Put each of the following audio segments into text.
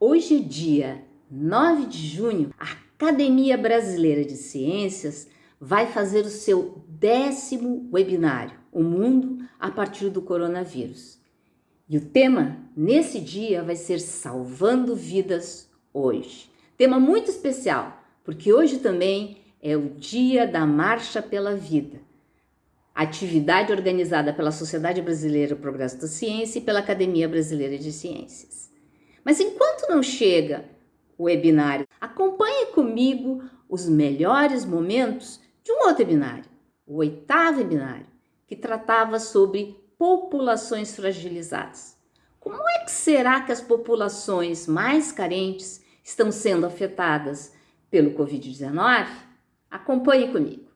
Hoje dia 9 de junho, a Academia Brasileira de Ciências vai fazer o seu décimo webinário, O Mundo a partir do Coronavírus. E o tema nesse dia vai ser Salvando Vidas Hoje. Tema muito especial, porque hoje também é o dia da Marcha pela Vida. Atividade organizada pela Sociedade Brasileira do Progresso da Ciência e pela Academia Brasileira de Ciências. Mas enquanto não chega o webinário, acompanhe comigo os melhores momentos de um outro webinário, o oitavo webinário, que tratava sobre populações fragilizadas. Como é que será que as populações mais carentes estão sendo afetadas pelo Covid-19? Acompanhe comigo.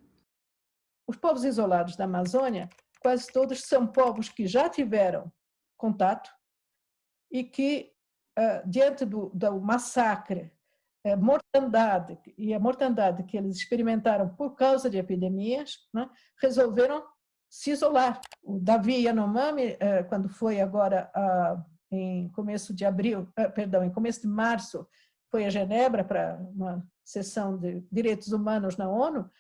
Os povos isolados da Amazônia, quase todos são povos que já tiveram contato e que uh, diante do, do massacre, a mortandade e a mortandade que eles experimentaram por causa de epidemias, né, resolveram se isolar. O Davi Yanomami, uh, quando foi agora uh, em começo de abril, perdão, em começo de março, foi a Genebra para uma sessão de direitos humanos na ONU,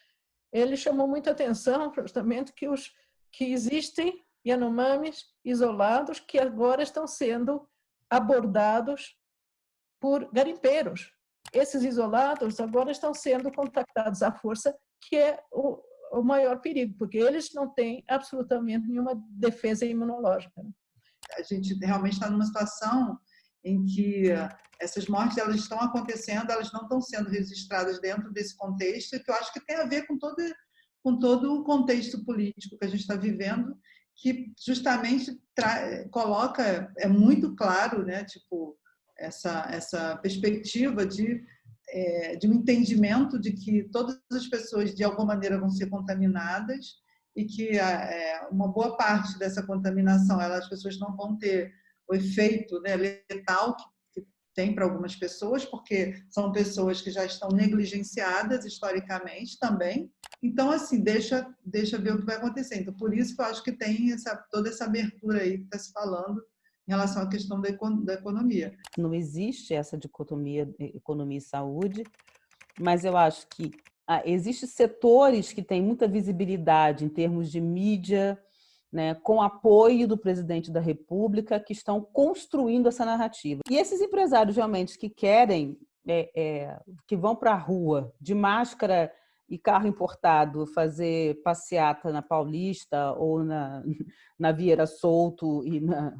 ele chamou muita atenção justamente que os que existem Yanomamis isolados que agora estão sendo abordados por garimpeiros. Esses isolados agora estão sendo contactados à força, que é o, o maior perigo, porque eles não têm absolutamente nenhuma defesa imunológica. Né? A gente realmente está numa situação em que essas mortes elas estão acontecendo, elas não estão sendo registradas dentro desse contexto, que eu acho que tem a ver com todo, com todo o contexto político que a gente está vivendo que justamente coloca, é muito claro, né, tipo, essa, essa perspectiva de, é, de um entendimento de que todas as pessoas, de alguma maneira, vão ser contaminadas e que é, uma boa parte dessa contaminação, elas, as pessoas não vão ter o efeito né, letal que tem para algumas pessoas, porque são pessoas que já estão negligenciadas historicamente também. Então, assim, deixa, deixa ver o que vai acontecer. Então, por isso que eu acho que tem essa, toda essa abertura aí que está se falando em relação à questão da, da economia. Não existe essa dicotomia economia e saúde, mas eu acho que ah, existem setores que têm muita visibilidade em termos de mídia, né, com apoio do presidente da República, que estão construindo essa narrativa. E esses empresários realmente que querem, é, é, que vão para a rua de máscara e carro importado fazer passeata na Paulista ou na, na Vieira Solto e na,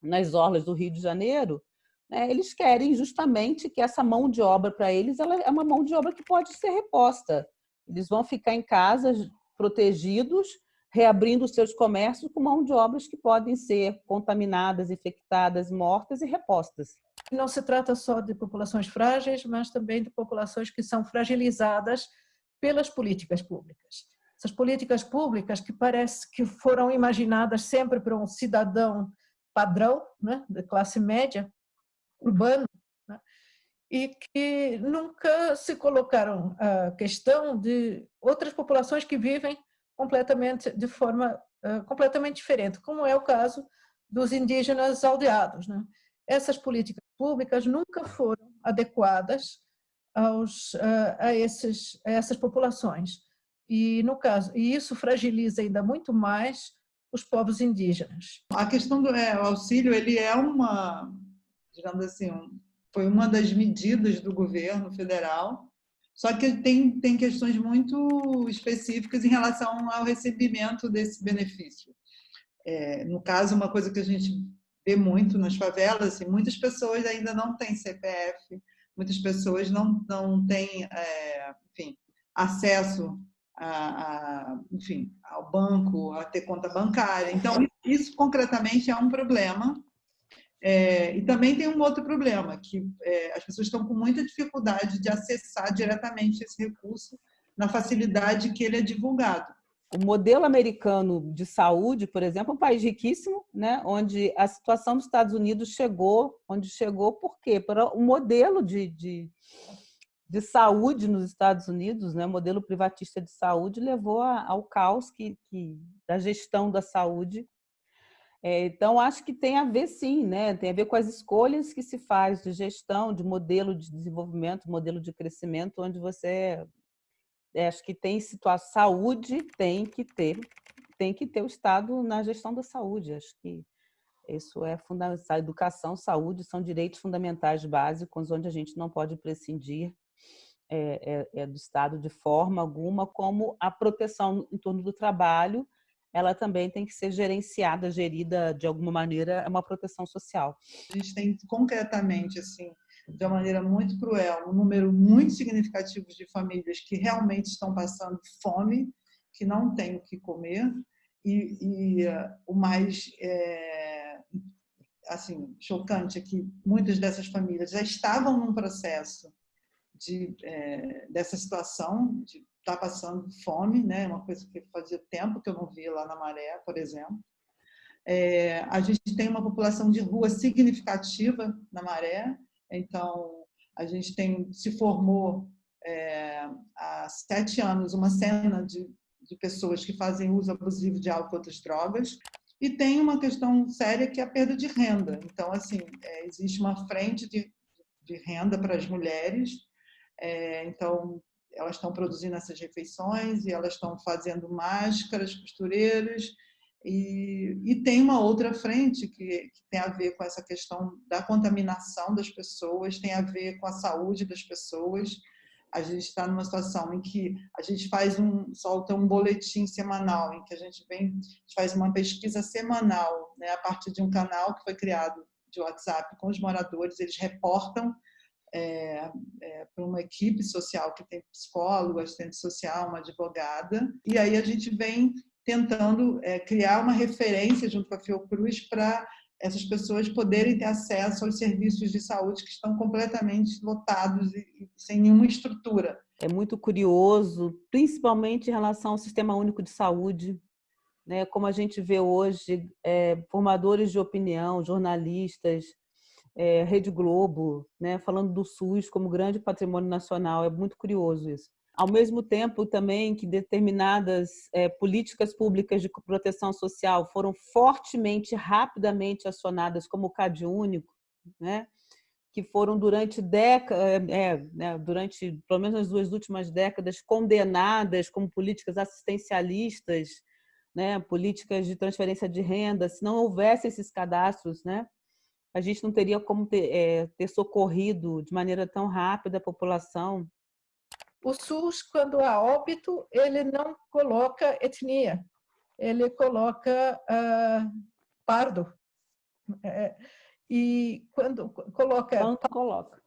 nas orlas do Rio de Janeiro, né, eles querem justamente que essa mão de obra para eles ela é uma mão de obra que pode ser reposta. Eles vão ficar em casa protegidos reabrindo os seus comércios com mão de obras que podem ser contaminadas, infectadas, mortas e repostas. Não se trata só de populações frágeis, mas também de populações que são fragilizadas pelas políticas públicas. Essas políticas públicas que parece que foram imaginadas sempre para um cidadão padrão, né, de classe média, urbano, né, e que nunca se colocaram a questão de outras populações que vivem completamente de forma completamente diferente, como é o caso dos indígenas aldeados. Né? Essas políticas públicas nunca foram adequadas aos, a, esses, a essas populações. E, no caso, e isso fragiliza ainda muito mais os povos indígenas. A questão do é, auxílio, ele é uma, digamos assim, um, foi uma das medidas do governo federal só que tem, tem questões muito específicas em relação ao recebimento desse benefício. É, no caso, uma coisa que a gente vê muito nas favelas, assim, muitas pessoas ainda não têm CPF, muitas pessoas não, não têm é, enfim, acesso a, a, enfim, ao banco, a ter conta bancária. Então, isso concretamente é um problema é, e também tem um outro problema, que é, as pessoas estão com muita dificuldade de acessar diretamente esse recurso na facilidade que ele é divulgado. O modelo americano de saúde, por exemplo, é um país riquíssimo, né, onde a situação dos Estados Unidos chegou, onde chegou por quê? O modelo de, de, de, saúde nos Estados Unidos, né, o modelo privatista de saúde levou ao caos que, que, da gestão da saúde É, então, acho que tem a ver sim, né? tem a ver com as escolhas que se faz de gestão, de modelo de desenvolvimento, modelo de crescimento, onde você é, acho que tem situação saúde tem que ter tem que ter o Estado na gestão da saúde. Acho que isso é fundamental. Educação, saúde são direitos fundamentais básicos onde a gente não pode prescindir é, é, é, do Estado de forma alguma, como a proteção em torno do trabalho, ela também tem que ser gerenciada, gerida de alguma maneira, é uma proteção social. A gente tem concretamente, assim, de uma maneira muito cruel, um número muito significativo de famílias que realmente estão passando fome, que não têm o que comer, e, e uh, o mais é, assim chocante é que muitas dessas famílias já estavam num processo de, é, dessa situação, de estar tá passando fome, né? uma coisa que fazia tempo que eu não via lá na Maré, por exemplo. É, a gente tem uma população de rua significativa na Maré, então a gente tem se formou é, há sete anos uma cena de, de pessoas que fazem uso abusivo de álcool e outras drogas, e tem uma questão séria que é a perda de renda. Então, assim, é, existe uma frente de, de renda para as mulheres é, então, elas estão produzindo essas refeições e elas estão fazendo máscaras, costureiras, e, e tem uma outra frente que, que, tem a ver com essa questão da contaminação das pessoas, tem a ver com a saúde das pessoas. A gente está numa situação em que a gente faz um, solta um boletim semanal, em que a gente vem, faz uma pesquisa semanal, né, a partir de um canal que foi criado de WhatsApp com os moradores, eles reportam é, é, para uma equipe social que tem psicólogo, assistente social, uma advogada, e aí a gente vem tentando é, criar uma referência junto com a Fiocruz para essas pessoas poderem ter acesso aos serviços de saúde que estão completamente lotados e, e sem nenhuma estrutura. É muito curioso, principalmente em relação ao Sistema Único de Saúde, né? como a gente vê hoje, é, formadores de opinião, jornalistas, é, Rede Globo, né, falando do SUS como grande patrimônio nacional. É muito curioso isso. Ao mesmo tempo também que determinadas é, políticas públicas de proteção social foram fortemente, rapidamente acionadas, como o CAD único, né, que foram durante décadas, é, é, né, durante pelo menos as duas últimas décadas, condenadas como políticas assistencialistas, né, políticas de transferência de renda, se não houvesse esses cadastros, né, a gente não teria como ter, é, ter socorrido de maneira tão rápida a população. O SUS, quando há óbito, ele não coloca etnia, ele coloca uh, pardo. É, e quando coloca... Quando coloca.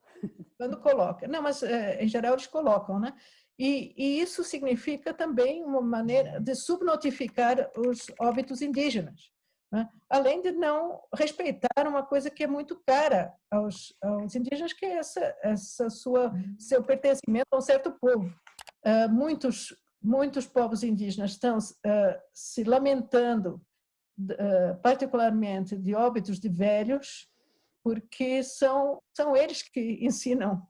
Quando coloca. Não, mas é, em geral eles colocam, né? E, e, isso significa também uma maneira de subnotificar os óbitos indígenas. Né? Além de não respeitar uma coisa que é muito cara aos, aos indígenas, que é essa, essa sua, seu pertencimento a um certo povo. Uh, muitos, muitos povos indígenas estão uh, se lamentando, uh, particularmente de óbitos de velhos, porque são, são eles que ensinam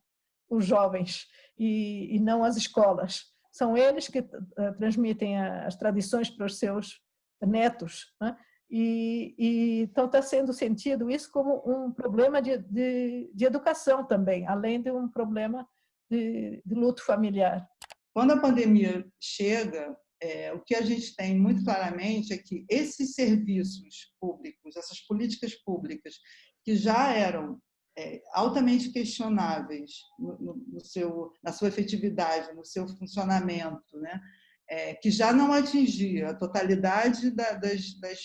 os jovens e, e não as escolas. São eles que transmitem as tradições para os seus netos. Né? E, e, então está sendo sentido isso como um problema de, de, de educação também, além de um problema de, de luto familiar. Quando a pandemia chega, é, o que a gente tem muito claramente é que esses serviços públicos, essas políticas públicas, que já eram é, altamente questionáveis no, no, no, seu, na sua efetividade, no seu funcionamento, né? É, que já não atingia a totalidade da, das, das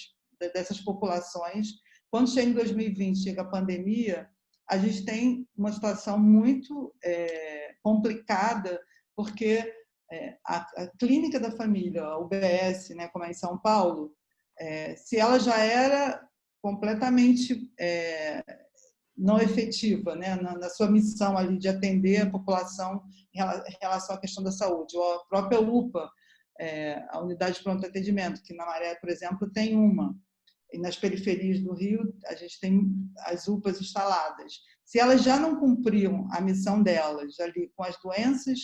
dessas populações. Quando chega em 2020, chega a pandemia, a gente tem uma situação muito é, complicada, porque é, a, a, clínica da família, a UBS, né, como é em São Paulo, é, se ela já era completamente é, não efetiva né, na, na, sua missão ali de atender a população em relação à questão da saúde, ou a própria UPA, é, a unidade de pronto atendimento, que na Maré, por exemplo, tem uma, e nas periferias do Rio, a gente tem as UPAs instaladas. Se elas já não cumpriam a missão delas ali com as doenças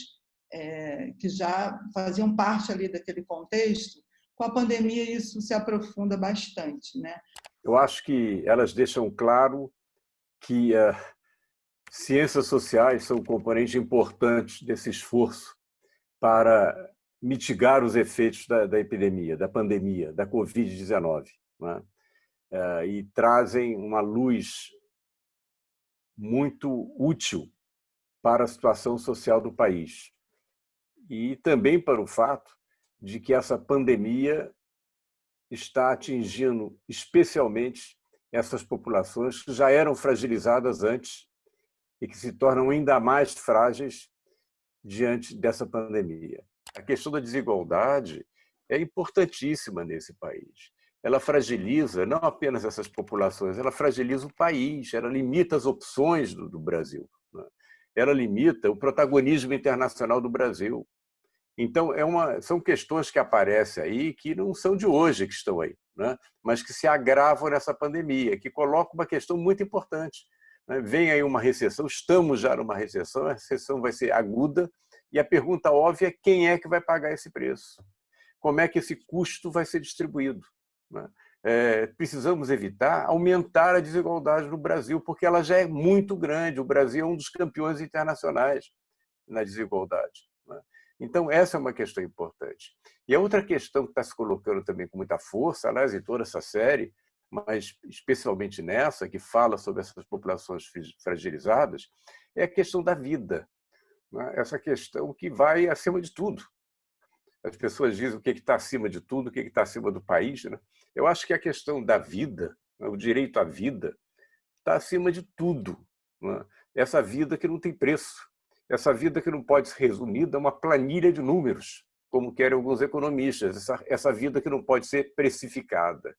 é, que já faziam parte ali daquele contexto, com a pandemia isso se aprofunda bastante, né? eu acho que elas deixam claro que uh, ciências sociais são um componente importante desse esforço para mitigar os efeitos da, da epidemia, da pandemia, da Covid-19. Né? Uh, e trazem uma luz muito útil para a situação social do país. E também para o fato de que essa pandemia está atingindo especialmente essas populações que já eram fragilizadas antes e que se tornam ainda mais frágeis diante dessa pandemia. A questão da desigualdade é importantíssima nesse país. Ela fragiliza não apenas essas populações, ela fragiliza o país, ela limita as opções do, do Brasil, né? ela limita o protagonismo internacional do Brasil. Então, é uma, são questões que aparecem aí que não são de hoje que estão aí, né? mas que se agravam nessa pandemia, que colocam uma questão muito importante. Né? Vem aí uma recessão, estamos já numa recessão, a recessão vai ser aguda, e a pergunta óbvia é quem é que vai pagar esse preço? Como é que esse custo vai ser distribuído? Né? É, precisamos evitar aumentar a desigualdade no Brasil, porque ela já é muito grande. O Brasil é um dos campeões internacionais na desigualdade. Né? Então, essa é uma questão importante. E a outra questão que está se colocando também com muita força, aliás, em toda essa série, mas especialmente nessa, que fala sobre essas populações fragilizadas, é a questão da vida. Né? Essa questão que vai acima de tudo. As pessoas dizem o que está acima de tudo, o que está acima do país. Né? Eu acho que a questão da vida, né? o direito à vida, está acima de tudo. Né? Essa vida que não tem preço essa vida que não pode ser resumida a uma planilha de números, como querem alguns economistas, essa, essa vida que não pode ser precificada.